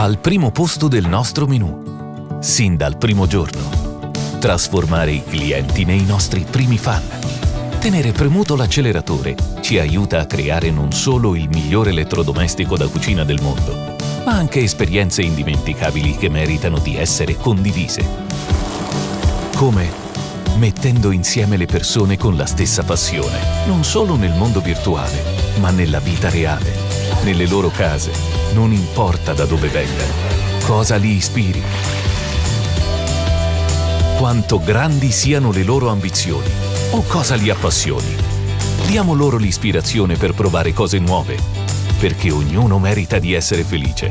al primo posto del nostro menù, sin dal primo giorno. Trasformare i clienti nei nostri primi fan. Tenere premuto l'acceleratore ci aiuta a creare non solo il migliore elettrodomestico da cucina del mondo, ma anche esperienze indimenticabili che meritano di essere condivise. Come mettendo insieme le persone con la stessa passione, non solo nel mondo virtuale, ma nella vita reale, nelle loro case, non importa da dove vengano, cosa li ispiri, quanto grandi siano le loro ambizioni o cosa li appassioni. Diamo loro l'ispirazione per provare cose nuove, perché ognuno merita di essere felice.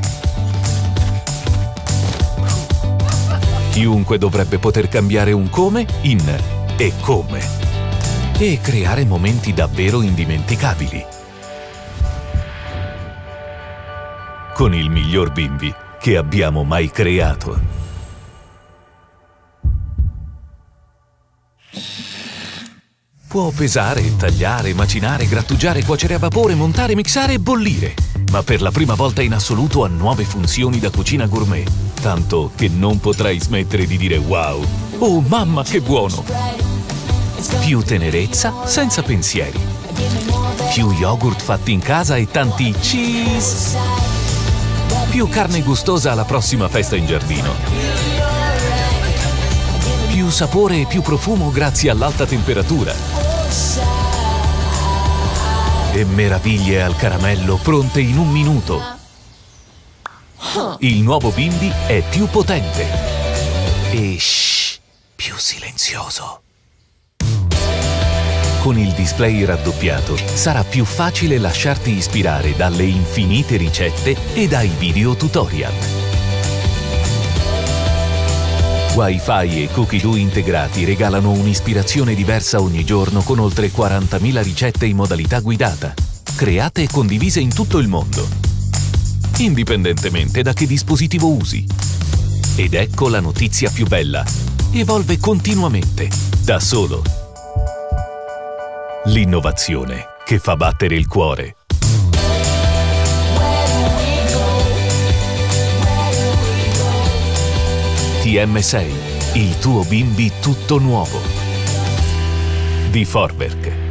Chiunque dovrebbe poter cambiare un come in e come. E creare momenti davvero indimenticabili. Con il miglior bimbi che abbiamo mai creato. Può pesare, tagliare, macinare, grattugiare, cuocere a vapore, montare, mixare e bollire. Ma per la prima volta in assoluto ha nuove funzioni da cucina gourmet. Tanto che non potrai smettere di dire wow. Oh mamma che buono! Più tenerezza senza pensieri. Più yogurt fatti in casa e tanti cheese. Più carne gustosa alla prossima festa in giardino più sapore e più profumo grazie all'alta temperatura. E meraviglie al caramello pronte in un minuto. Il nuovo Bimbi è più potente. E shh, più silenzioso. Con il display raddoppiato sarà più facile lasciarti ispirare dalle infinite ricette e dai video tutorial. Wi-Fi e Cookie Doo integrati regalano un'ispirazione diversa ogni giorno con oltre 40.000 ricette in modalità guidata, create e condivise in tutto il mondo, indipendentemente da che dispositivo usi. Ed ecco la notizia più bella. Evolve continuamente, da solo. L'innovazione che fa battere il cuore. TM6, il tuo bimbi tutto nuovo. Di Forberg.